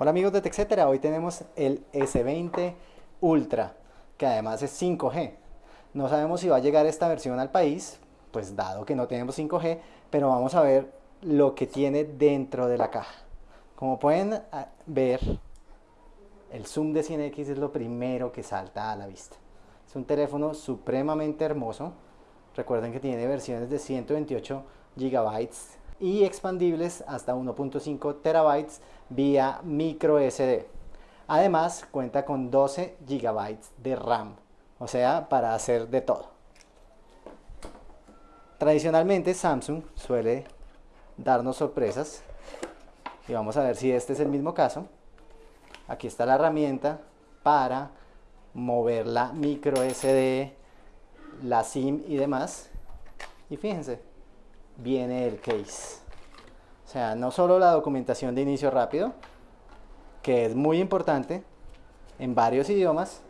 Hola amigos de TechCetera, hoy tenemos el S20 Ultra, que además es 5G. No sabemos si va a llegar esta versión al país, pues dado que no tenemos 5G, pero vamos a ver lo que tiene dentro de la caja. Como pueden ah, ver, el zoom de 100X es lo primero que salta a la vista. Es un teléfono supremamente hermoso. Recuerden que tiene versiones de 128 GB y expandibles hasta 1.5 terabytes vía micro SD. Además cuenta con 12 GB de RAM, o sea, para hacer de todo. Tradicionalmente Samsung suele darnos sorpresas y vamos a ver si este es el mismo caso. Aquí está la herramienta para mover la micro SD, la SIM y demás. Y fíjense, viene el case. O sea, no solo la documentación de inicio rápido, que es muy importante en varios idiomas,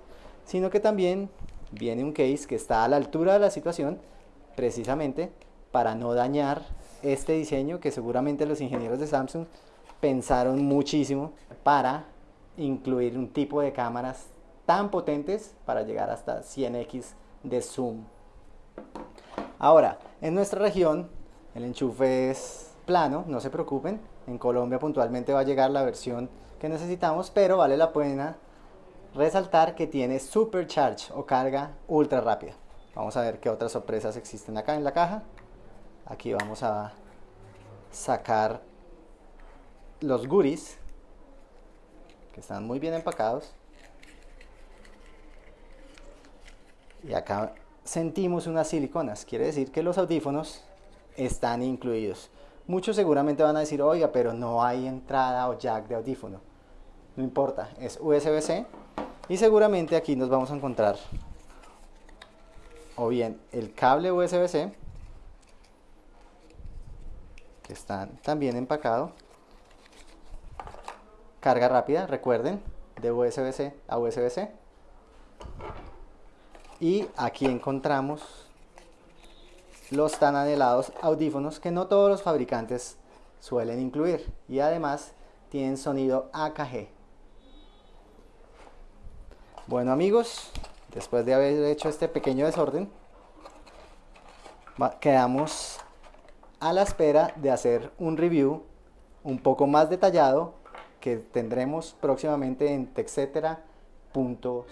sino que también viene un case que está a la altura de la situación, precisamente para no dañar este diseño que seguramente los ingenieros de Samsung pensaron muchísimo para incluir un tipo de cámaras tan potentes para llegar hasta 100x de zoom. Ahora, en nuestra región el enchufe es plano, no se preocupen. En Colombia puntualmente va a llegar la versión que necesitamos, pero vale la pena resaltar que tiene supercharge o carga ultra rápida. Vamos a ver qué otras sorpresas existen acá en la caja. Aquí vamos a sacar los goodies que están muy bien empacados. Y acá sentimos unas siliconas, quiere decir que los audífonos están incluidos. Muchos seguramente van a decir, oiga, pero no hay entrada o jack de audífono. No importa, es USB-C y seguramente aquí nos vamos a encontrar o bien el cable USB-C que está también empacado carga rápida, recuerden, de USB-C a USB-C y aquí encontramos los tan anhelados audífonos que no todos los fabricantes suelen incluir y además tienen sonido AKG. Bueno amigos, después de haber hecho este pequeño desorden, quedamos a la espera de hacer un review un poco más detallado que tendremos próximamente en texetera.co.